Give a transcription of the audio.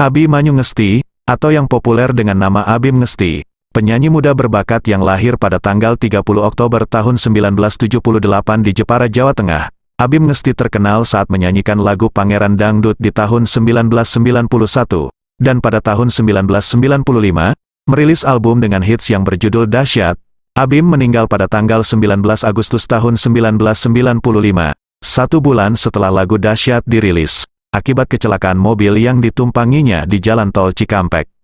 Abi Manyu Ngesti, atau yang populer dengan nama Abim Ngesti, penyanyi muda berbakat yang lahir pada tanggal 30 Oktober tahun 1978 di Jepara, Jawa Tengah. Abim Ngesti terkenal saat menyanyikan lagu Pangeran Dangdut di tahun 1991, dan pada tahun 1995, merilis album dengan hits yang berjudul Dahsyat. Abim meninggal pada tanggal 19 Agustus tahun 1995, satu bulan setelah lagu Dahsyat dirilis akibat kecelakaan mobil yang ditumpanginya di Jalan Tol Cikampek.